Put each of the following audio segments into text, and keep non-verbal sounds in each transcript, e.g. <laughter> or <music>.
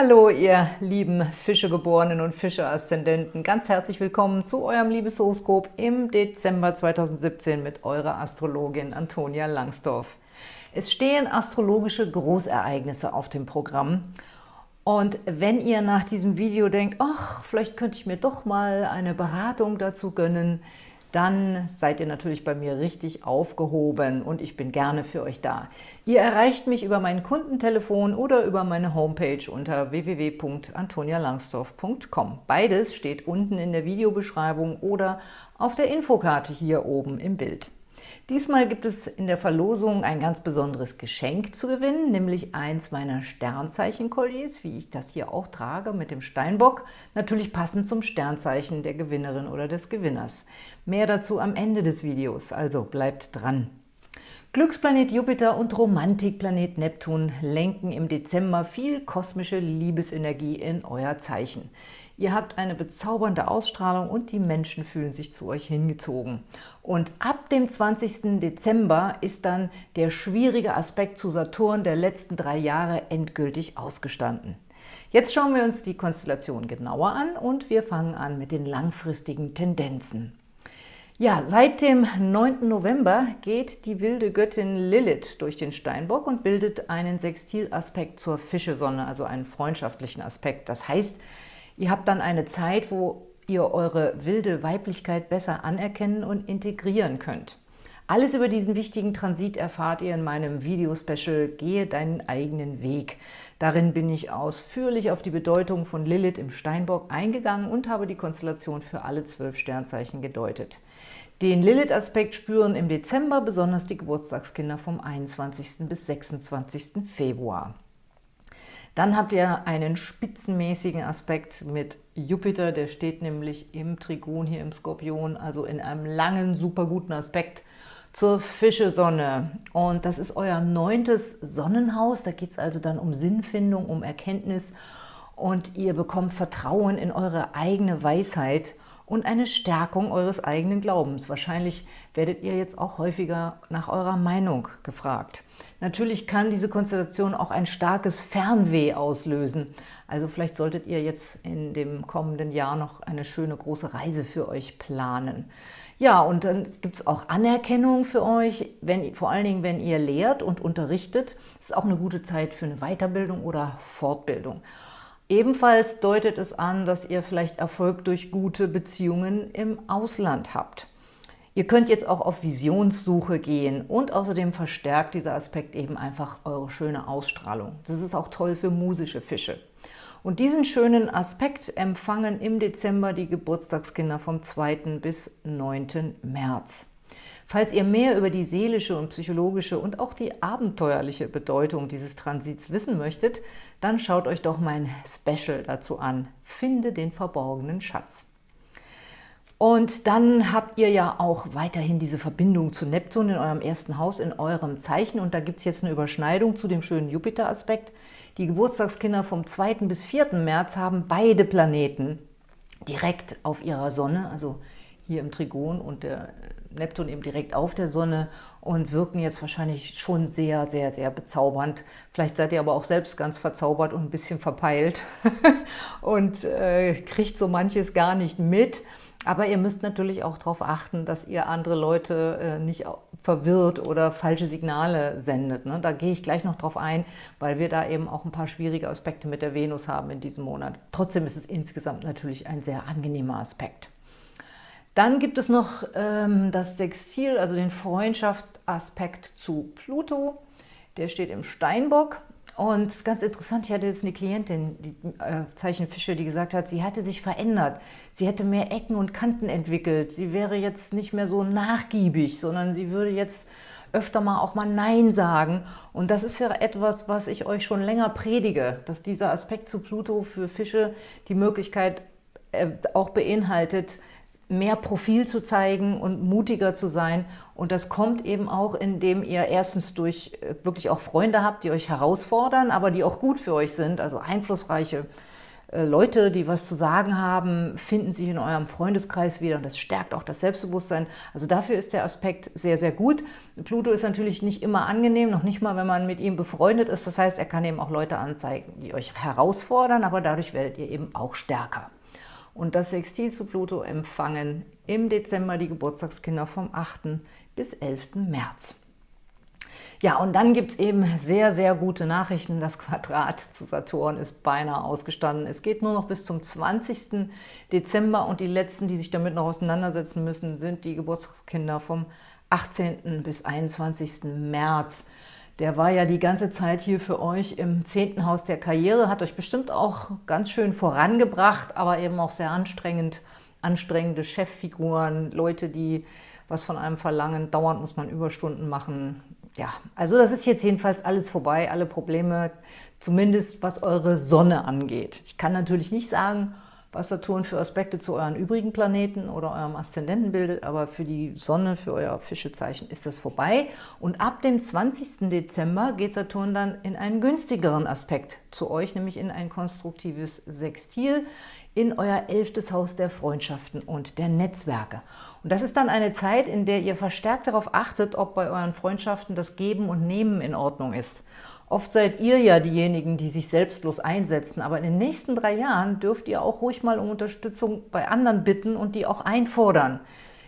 Hallo, ihr lieben Fischegeborenen und Fische-Aszendenten. Ganz herzlich willkommen zu eurem Liebeshoroskop im Dezember 2017 mit eurer Astrologin Antonia Langsdorf. Es stehen astrologische Großereignisse auf dem Programm. Und wenn ihr nach diesem Video denkt, ach, vielleicht könnte ich mir doch mal eine Beratung dazu gönnen, dann seid ihr natürlich bei mir richtig aufgehoben und ich bin gerne für euch da. Ihr erreicht mich über mein Kundentelefon oder über meine Homepage unter www.antonialangsdorf.com. Beides steht unten in der Videobeschreibung oder auf der Infokarte hier oben im Bild. Diesmal gibt es in der Verlosung ein ganz besonderes Geschenk zu gewinnen, nämlich eins meiner Sternzeichen-Kolliers, wie ich das hier auch trage mit dem Steinbock, natürlich passend zum Sternzeichen der Gewinnerin oder des Gewinners. Mehr dazu am Ende des Videos, also bleibt dran. Glücksplanet Jupiter und Romantikplanet Neptun lenken im Dezember viel kosmische Liebesenergie in euer Zeichen. Ihr habt eine bezaubernde Ausstrahlung und die Menschen fühlen sich zu euch hingezogen. Und ab dem 20. Dezember ist dann der schwierige Aspekt zu Saturn der letzten drei Jahre endgültig ausgestanden. Jetzt schauen wir uns die Konstellation genauer an und wir fangen an mit den langfristigen Tendenzen. Ja, seit dem 9. November geht die wilde Göttin Lilith durch den Steinbock und bildet einen Sextilaspekt zur Fischesonne, also einen freundschaftlichen Aspekt. Das heißt, Ihr habt dann eine Zeit, wo ihr eure wilde Weiblichkeit besser anerkennen und integrieren könnt. Alles über diesen wichtigen Transit erfahrt ihr in meinem Video-Special Gehe deinen eigenen Weg. Darin bin ich ausführlich auf die Bedeutung von Lilith im Steinbock eingegangen und habe die Konstellation für alle zwölf Sternzeichen gedeutet. Den Lilith-Aspekt spüren im Dezember besonders die Geburtstagskinder vom 21. bis 26. Februar. Dann habt ihr einen spitzenmäßigen Aspekt mit Jupiter, der steht nämlich im Trigon hier im Skorpion, also in einem langen, super guten Aspekt zur Fischesonne. Und das ist euer neuntes Sonnenhaus, da geht es also dann um Sinnfindung, um Erkenntnis. Und ihr bekommt Vertrauen in eure eigene Weisheit und eine Stärkung eures eigenen Glaubens. Wahrscheinlich werdet ihr jetzt auch häufiger nach eurer Meinung gefragt. Natürlich kann diese Konstellation auch ein starkes Fernweh auslösen. Also vielleicht solltet ihr jetzt in dem kommenden Jahr noch eine schöne große Reise für euch planen. Ja, und dann gibt es auch Anerkennung für euch, wenn, vor allen Dingen, wenn ihr lehrt und unterrichtet. Das ist auch eine gute Zeit für eine Weiterbildung oder Fortbildung. Ebenfalls deutet es an, dass ihr vielleicht Erfolg durch gute Beziehungen im Ausland habt. Ihr könnt jetzt auch auf Visionssuche gehen und außerdem verstärkt dieser Aspekt eben einfach eure schöne Ausstrahlung. Das ist auch toll für musische Fische. Und diesen schönen Aspekt empfangen im Dezember die Geburtstagskinder vom 2. bis 9. März. Falls ihr mehr über die seelische und psychologische und auch die abenteuerliche Bedeutung dieses Transits wissen möchtet, dann schaut euch doch mein Special dazu an. Finde den verborgenen Schatz. Und dann habt ihr ja auch weiterhin diese Verbindung zu Neptun in eurem ersten Haus, in eurem Zeichen. Und da gibt es jetzt eine Überschneidung zu dem schönen Jupiter-Aspekt. Die Geburtstagskinder vom 2. bis 4. März haben beide Planeten direkt auf ihrer Sonne, also hier im Trigon und der Neptun eben direkt auf der Sonne und wirken jetzt wahrscheinlich schon sehr, sehr, sehr bezaubernd. Vielleicht seid ihr aber auch selbst ganz verzaubert und ein bisschen verpeilt <laughs> und äh, kriegt so manches gar nicht mit. Aber ihr müsst natürlich auch darauf achten, dass ihr andere Leute äh, nicht verwirrt oder falsche Signale sendet. Ne? Da gehe ich gleich noch drauf ein, weil wir da eben auch ein paar schwierige Aspekte mit der Venus haben in diesem Monat. Trotzdem ist es insgesamt natürlich ein sehr angenehmer Aspekt. Dann gibt es noch ähm, das Sextil, also den Freundschaftsaspekt zu Pluto. Der steht im Steinbock. Und es ist ganz interessant, ich hatte jetzt eine Klientin, die äh, Zeichenfische, die gesagt hat, sie hatte sich verändert. Sie hätte mehr Ecken und Kanten entwickelt. Sie wäre jetzt nicht mehr so nachgiebig, sondern sie würde jetzt öfter mal auch mal Nein sagen. Und das ist ja etwas, was ich euch schon länger predige, dass dieser Aspekt zu Pluto für Fische die Möglichkeit äh, auch beinhaltet, mehr Profil zu zeigen und mutiger zu sein. Und das kommt eben auch, indem ihr erstens durch äh, wirklich auch Freunde habt, die euch herausfordern, aber die auch gut für euch sind, also einflussreiche Äh, Leute, die was zu sagen haben, finden sich in eurem Freundeskreis wieder und das stärkt auch das Selbstbewusstsein. Also dafür ist der Aspekt sehr, sehr gut. Pluto ist natürlich nicht immer angenehm, noch nicht mal, wenn man mit ihm befreundet ist. Das heißt, er kann eben auch Leute anzeigen, die euch herausfordern, aber dadurch werdet ihr eben auch stärker. Und das Sextil zu Pluto empfangen im Dezember die Geburtstagskinder vom 8. bis 11. März. Ja, und dann gibt es eben sehr, sehr gute Nachrichten. Das Quadrat zu Saturn ist beinahe ausgestanden. Es geht nur noch bis zum 20. Dezember und die letzten, die sich damit noch auseinandersetzen müssen, sind die Geburtstagskinder vom 18. bis 21. März. Der war ja die ganze Zeit hier für euch im 10. Haus der Karriere, hat euch bestimmt auch ganz schön vorangebracht, aber eben auch sehr anstrengend, anstrengende Cheffiguren, Leute, die was von einem verlangen, dauernd muss man Überstunden machen, ja, also das ist jetzt jedenfalls alles vorbei, alle Probleme, zumindest was eure Sonne angeht. Ich kann natürlich nicht sagen, was Saturn für Aspekte zu euren übrigen Planeten oder eurem Aszendenten bildet, aber für die Sonne, für euer Fischezeichen ist das vorbei. Und ab dem 20. Dezember geht Saturn dann in einen günstigeren Aspekt zu euch, nämlich in ein konstruktives Sextil in euer elftes Haus der Freundschaften und der Netzwerke. Und das ist dann eine Zeit, in der ihr verstärkt darauf achtet, ob bei euren Freundschaften das Geben und Nehmen in Ordnung ist. Oft seid ihr ja diejenigen, die sich selbstlos einsetzen, aber in den nächsten drei Jahren dürft ihr auch ruhig mal um Unterstützung bei anderen bitten und die auch einfordern.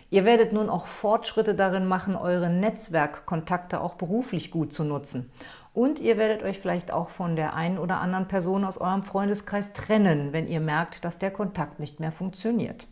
Ihr werdet nun auch Fortschritte darin machen, eure Netzwerkkontakte auch beruflich gut zu nutzen. Und ihr werdet euch vielleicht auch von der einen oder anderen Person aus eurem Freundeskreis trennen, wenn ihr merkt, dass der Kontakt nicht mehr funktioniert.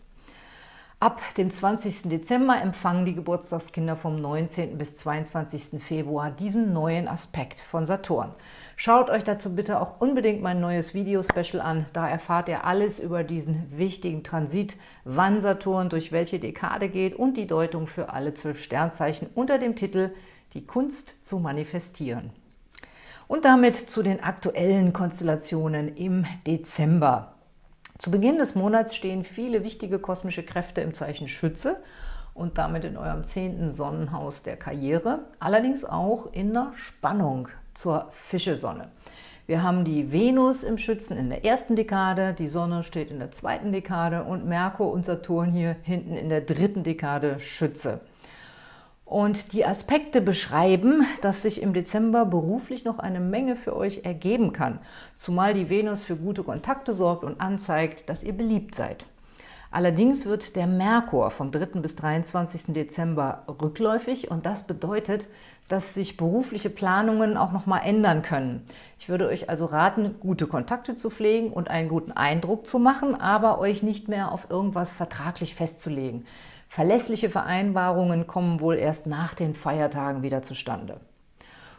Ab dem 20. Dezember empfangen die Geburtstagskinder vom 19. bis 22. Februar diesen neuen Aspekt von Saturn. Schaut euch dazu bitte auch unbedingt mein neues Video-Special an. Da erfahrt ihr alles über diesen wichtigen Transit, wann Saturn durch welche Dekade geht und die Deutung für alle zwölf Sternzeichen unter dem Titel Die Kunst zu manifestieren. Und damit zu den aktuellen Konstellationen im Dezember. Zu Beginn des Monats stehen viele wichtige kosmische Kräfte im Zeichen Schütze und damit in eurem zehnten Sonnenhaus der Karriere, allerdings auch in der Spannung zur Fischesonne. Wir haben die Venus im Schützen in der ersten Dekade, die Sonne steht in der zweiten Dekade und Merkur und Saturn hier hinten in der dritten Dekade Schütze und die Aspekte beschreiben, dass sich im Dezember beruflich noch eine Menge für euch ergeben kann, zumal die Venus für gute Kontakte sorgt und anzeigt, dass ihr beliebt seid. Allerdings wird der Merkur vom 3. bis 23. Dezember rückläufig und das bedeutet, dass sich berufliche Planungen auch noch mal ändern können. Ich würde euch also raten, gute Kontakte zu pflegen und einen guten Eindruck zu machen, aber euch nicht mehr auf irgendwas vertraglich festzulegen. Verlässliche Vereinbarungen kommen wohl erst nach den Feiertagen wieder zustande.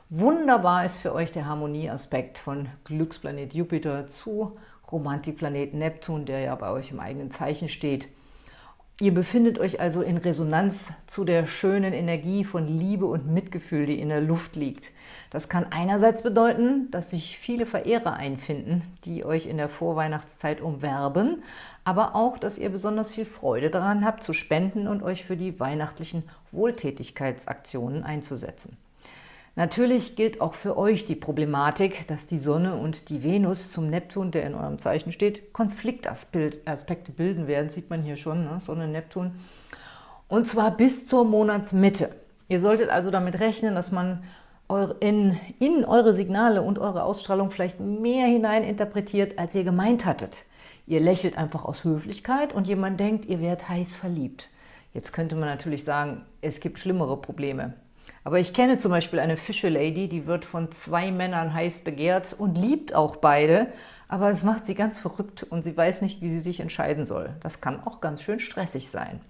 Wunderbar ist für euch der Harmonieaspekt von Glücksplanet Jupiter zu Romantikplanet Neptun, der ja bei euch im eigenen Zeichen steht. Ihr befindet euch also in Resonanz zu der schönen Energie von Liebe und Mitgefühl, die in der Luft liegt. Das kann einerseits bedeuten, dass sich viele Verehrer einfinden, die euch in der Vorweihnachtszeit umwerben, aber auch, dass ihr besonders viel Freude daran habt, zu spenden und euch für die weihnachtlichen Wohltätigkeitsaktionen einzusetzen. Natürlich gilt auch für euch die Problematik, dass die Sonne und die Venus zum Neptun, der in eurem Zeichen steht, Konfliktaspekte bilden werden, sieht man hier schon, ne? Sonne, Neptun, und zwar bis zur Monatsmitte. Ihr solltet also damit rechnen, dass man in, in eure Signale und eure Ausstrahlung vielleicht mehr hineininterpretiert, als ihr gemeint hattet. Ihr lächelt einfach aus Höflichkeit und jemand denkt, ihr werdet heiß verliebt. Jetzt könnte man natürlich sagen, es gibt schlimmere Probleme. Aber ich kenne zum Beispiel eine Fische-Lady, die wird von zwei Männern heiß begehrt und liebt auch beide, aber es macht sie ganz verrückt und sie weiß nicht, wie sie sich entscheiden soll. Das kann auch ganz schön stressig sein.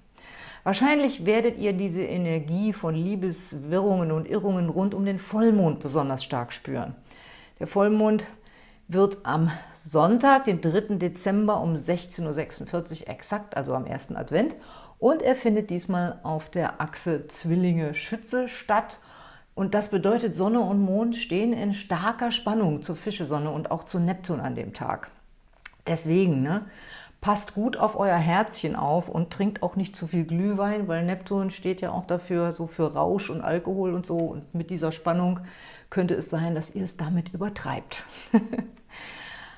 Wahrscheinlich werdet ihr diese Energie von Liebeswirrungen und Irrungen rund um den Vollmond besonders stark spüren. Der Vollmond wird am Sonntag, den 3. Dezember um 16.46 Uhr exakt, also am ersten Advent, und er findet diesmal auf der Achse Zwillinge-Schütze statt. Und das bedeutet, Sonne und Mond stehen in starker Spannung zur Fischesonne und auch zu Neptun an dem Tag. Deswegen, ne, passt gut auf euer Herzchen auf und trinkt auch nicht zu viel Glühwein, weil Neptun steht ja auch dafür, so für Rausch und Alkohol und so. Und mit dieser Spannung könnte es sein, dass ihr es damit übertreibt. <laughs>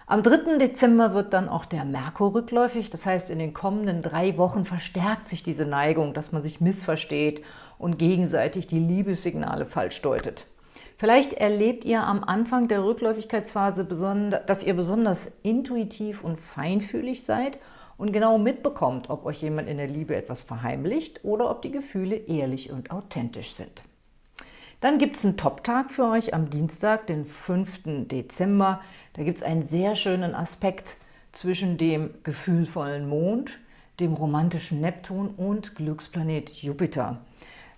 Am 3. Dezember wird dann auch der Merkur rückläufig, das heißt, in den kommenden drei Wochen verstärkt sich diese Neigung, dass man sich missversteht und gegenseitig die Liebessignale falsch deutet. Vielleicht erlebt ihr am Anfang der Rückläufigkeitsphase, dass ihr besonders intuitiv und feinfühlig seid und genau mitbekommt, ob euch jemand in der Liebe etwas verheimlicht oder ob die Gefühle ehrlich und authentisch sind. Dann gibt es einen Top-Tag für euch am Dienstag, den 5. Dezember. Da gibt es einen sehr schönen Aspekt zwischen dem gefühlvollen Mond, dem romantischen Neptun und Glücksplanet Jupiter.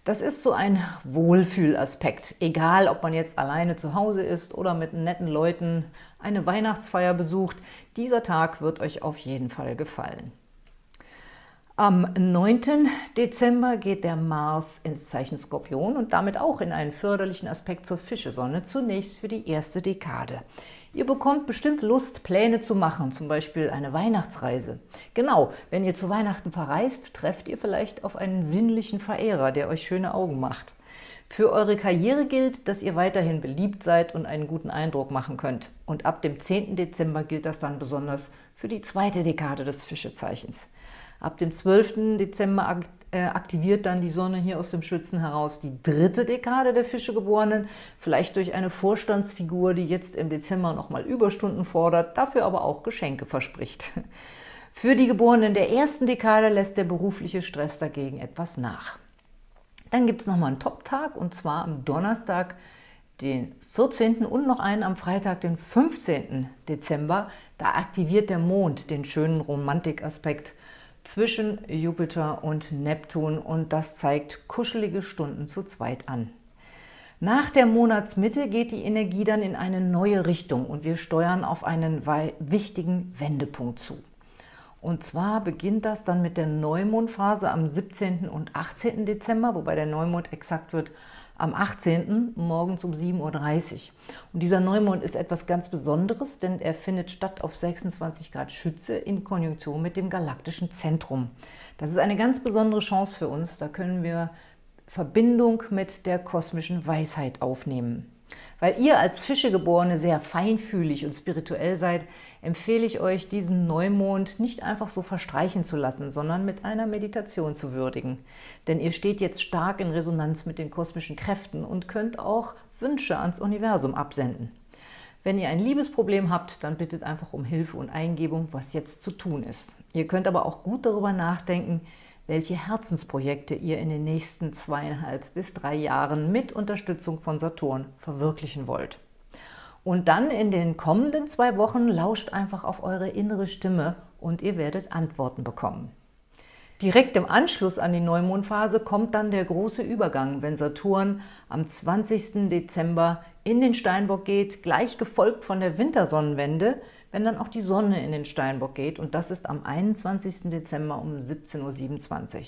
Das ist so ein Wohlfühlaspekt, egal ob man jetzt alleine zu Hause ist oder mit netten Leuten eine Weihnachtsfeier besucht. Dieser Tag wird euch auf jeden Fall gefallen. Am 9. Dezember geht der Mars ins Zeichen Skorpion und damit auch in einen förderlichen Aspekt zur Fischesonne, zunächst für die erste Dekade. Ihr bekommt bestimmt Lust, Pläne zu machen, zum Beispiel eine Weihnachtsreise. Genau, wenn ihr zu Weihnachten verreist, trefft ihr vielleicht auf einen sinnlichen Verehrer, der euch schöne Augen macht. Für eure Karriere gilt, dass ihr weiterhin beliebt seid und einen guten Eindruck machen könnt. Und ab dem 10. Dezember gilt das dann besonders für die zweite Dekade des Fischezeichens. Ab dem 12. Dezember äh, aktiviert dann die Sonne hier aus dem Schützen heraus die dritte Dekade der Fischegeborenen, vielleicht durch eine Vorstandsfigur, die jetzt im Dezember nochmal Überstunden fordert, dafür aber auch Geschenke verspricht. <laughs> Für die Geborenen der ersten Dekade lässt der berufliche Stress dagegen etwas nach. Dann gibt es nochmal einen Top-Tag, und zwar am Donnerstag, den 14. und noch einen am Freitag, den 15. Dezember. Da aktiviert der Mond den schönen Romantikaspekt zwischen Jupiter und Neptun und das zeigt kuschelige Stunden zu zweit an. Nach der Monatsmitte geht die Energie dann in eine neue Richtung und wir steuern auf einen wichtigen Wendepunkt zu. Und zwar beginnt das dann mit der Neumondphase am 17. und 18. Dezember, wobei der Neumond exakt wird am 18. morgens um 7.30 Uhr. Und dieser Neumond ist etwas ganz Besonderes, denn er findet statt auf 26 Grad Schütze in Konjunktion mit dem galaktischen Zentrum. Das ist eine ganz besondere Chance für uns, da können wir Verbindung mit der kosmischen Weisheit aufnehmen. Weil ihr als Fischegeborene sehr feinfühlig und spirituell seid, empfehle ich euch, diesen Neumond nicht einfach so verstreichen zu lassen, sondern mit einer Meditation zu würdigen. Denn ihr steht jetzt stark in Resonanz mit den kosmischen Kräften und könnt auch Wünsche ans Universum absenden. Wenn ihr ein Liebesproblem habt, dann bittet einfach um Hilfe und Eingebung, was jetzt zu tun ist. Ihr könnt aber auch gut darüber nachdenken, welche Herzensprojekte ihr in den nächsten zweieinhalb bis drei Jahren mit Unterstützung von Saturn verwirklichen wollt. Und dann in den kommenden zwei Wochen lauscht einfach auf eure innere Stimme und ihr werdet Antworten bekommen. Direkt im Anschluss an die Neumondphase kommt dann der große Übergang, wenn Saturn am 20. Dezember in den Steinbock geht, gleich gefolgt von der Wintersonnenwende, wenn dann auch die Sonne in den Steinbock geht und das ist am 21. Dezember um 17.27 Uhr.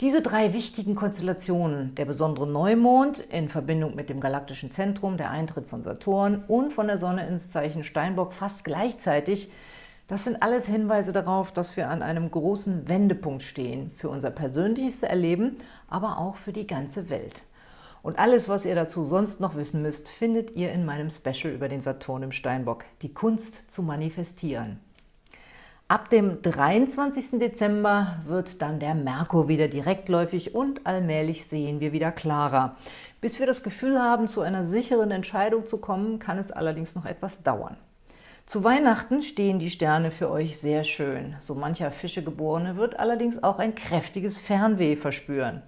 Diese drei wichtigen Konstellationen, der besondere Neumond in Verbindung mit dem galaktischen Zentrum, der Eintritt von Saturn und von der Sonne ins Zeichen Steinbock fast gleichzeitig, das sind alles Hinweise darauf, dass wir an einem großen Wendepunkt stehen für unser persönliches Erleben, aber auch für die ganze Welt. Und alles, was ihr dazu sonst noch wissen müsst, findet ihr in meinem Special über den Saturn im Steinbock, die Kunst zu manifestieren. Ab dem 23. Dezember wird dann der Merkur wieder direktläufig und allmählich sehen wir wieder klarer. Bis wir das Gefühl haben, zu einer sicheren Entscheidung zu kommen, kann es allerdings noch etwas dauern. Zu Weihnachten stehen die Sterne für euch sehr schön. So mancher Fischegeborene wird allerdings auch ein kräftiges Fernweh verspüren.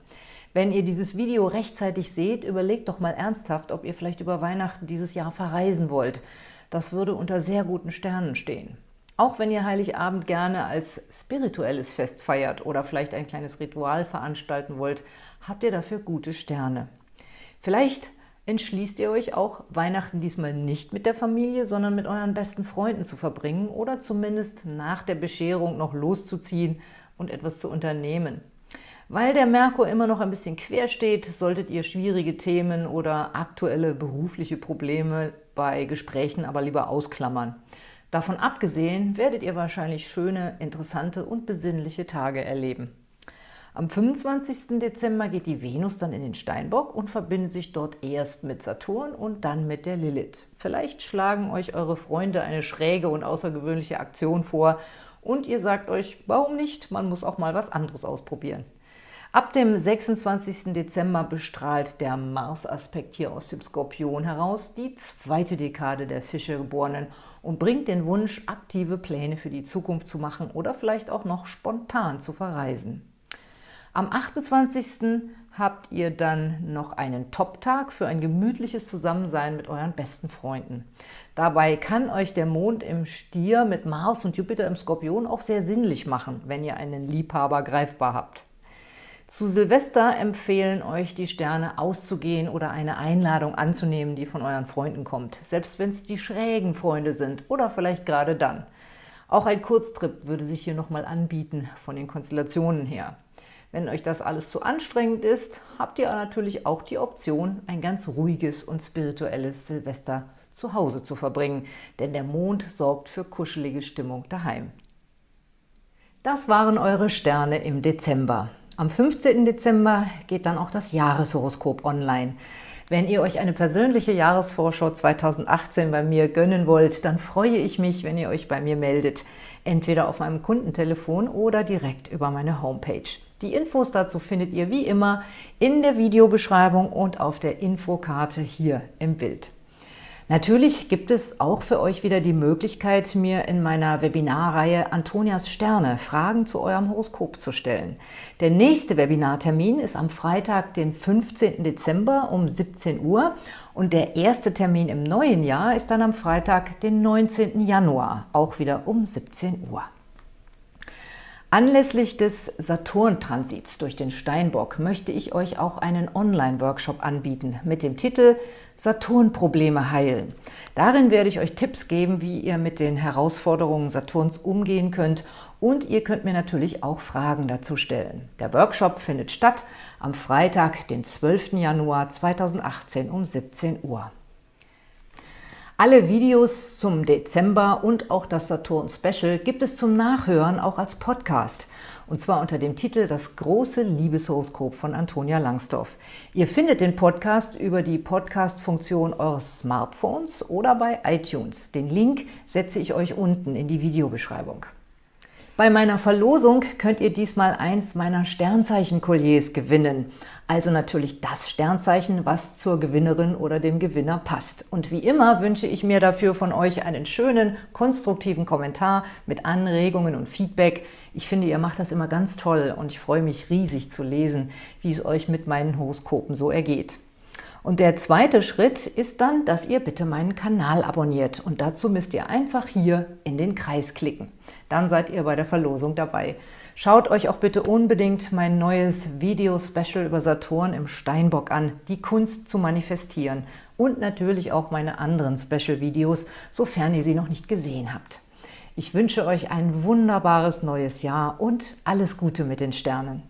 Wenn ihr dieses Video rechtzeitig seht, überlegt doch mal ernsthaft, ob ihr vielleicht über Weihnachten dieses Jahr verreisen wollt. Das würde unter sehr guten Sternen stehen. Auch wenn ihr Heiligabend gerne als spirituelles Fest feiert oder vielleicht ein kleines Ritual veranstalten wollt, habt ihr dafür gute Sterne. Vielleicht entschließt ihr euch auch, Weihnachten diesmal nicht mit der Familie, sondern mit euren besten Freunden zu verbringen oder zumindest nach der Bescherung noch loszuziehen und etwas zu unternehmen. Weil der Merkur immer noch ein bisschen quer steht, solltet ihr schwierige Themen oder aktuelle berufliche Probleme bei Gesprächen aber lieber ausklammern. Davon abgesehen werdet ihr wahrscheinlich schöne, interessante und besinnliche Tage erleben. Am 25. Dezember geht die Venus dann in den Steinbock und verbindet sich dort erst mit Saturn und dann mit der Lilith. Vielleicht schlagen euch eure Freunde eine schräge und außergewöhnliche Aktion vor und ihr sagt euch, warum nicht, man muss auch mal was anderes ausprobieren. Ab dem 26. Dezember bestrahlt der Mars-Aspekt hier aus dem Skorpion heraus die zweite Dekade der Fische-Geborenen und bringt den Wunsch, aktive Pläne für die Zukunft zu machen oder vielleicht auch noch spontan zu verreisen. Am 28. habt ihr dann noch einen Top-Tag für ein gemütliches Zusammensein mit euren besten Freunden. Dabei kann euch der Mond im Stier mit Mars und Jupiter im Skorpion auch sehr sinnlich machen, wenn ihr einen Liebhaber greifbar habt. Zu Silvester empfehlen euch die Sterne auszugehen oder eine Einladung anzunehmen, die von euren Freunden kommt, selbst wenn es die schrägen Freunde sind oder vielleicht gerade dann. Auch ein Kurztrip würde sich hier nochmal anbieten von den Konstellationen her. Wenn euch das alles zu anstrengend ist, habt ihr natürlich auch die Option, ein ganz ruhiges und spirituelles Silvester zu Hause zu verbringen, denn der Mond sorgt für kuschelige Stimmung daheim. Das waren eure Sterne im Dezember. Am 15. Dezember geht dann auch das Jahreshoroskop online. Wenn ihr euch eine persönliche Jahresvorschau 2018 bei mir gönnen wollt, dann freue ich mich, wenn ihr euch bei mir meldet, entweder auf meinem Kundentelefon oder direkt über meine Homepage. Die Infos dazu findet ihr wie immer in der Videobeschreibung und auf der Infokarte hier im Bild. Natürlich gibt es auch für euch wieder die Möglichkeit, mir in meiner Webinarreihe Antonias Sterne Fragen zu eurem Horoskop zu stellen. Der nächste Webinartermin ist am Freitag, den 15. Dezember um 17 Uhr und der erste Termin im neuen Jahr ist dann am Freitag, den 19. Januar, auch wieder um 17 Uhr. Anlässlich des Saturn-Transits durch den Steinbock möchte ich euch auch einen Online-Workshop anbieten mit dem Titel Saturn-Probleme heilen. Darin werde ich euch Tipps geben, wie ihr mit den Herausforderungen Saturns umgehen könnt und ihr könnt mir natürlich auch Fragen dazu stellen. Der Workshop findet statt am Freitag, den 12. Januar 2018 um 17 Uhr. Alle Videos zum Dezember und auch das Saturn-Special gibt es zum Nachhören auch als Podcast. Und zwar unter dem Titel Das große Liebeshoroskop von Antonia Langsdorff. Ihr findet den Podcast über die Podcast-Funktion eures Smartphones oder bei iTunes. Den Link setze ich euch unten in die Videobeschreibung. Bei meiner Verlosung könnt ihr diesmal eins meiner Sternzeichen-Kolliers gewinnen. Also natürlich das Sternzeichen, was zur Gewinnerin oder dem Gewinner passt. Und wie immer wünsche ich mir dafür von euch einen schönen, konstruktiven Kommentar mit Anregungen und Feedback. Ich finde, ihr macht das immer ganz toll und ich freue mich riesig zu lesen, wie es euch mit meinen Horoskopen so ergeht. Und der zweite Schritt ist dann, dass ihr bitte meinen Kanal abonniert. Und dazu müsst ihr einfach hier in den Kreis klicken. Dann seid ihr bei der Verlosung dabei. Schaut euch auch bitte unbedingt mein neues Video-Special über Saturn im Steinbock an, die Kunst zu manifestieren. Und natürlich auch meine anderen Special-Videos, sofern ihr sie noch nicht gesehen habt. Ich wünsche euch ein wunderbares neues Jahr und alles Gute mit den Sternen.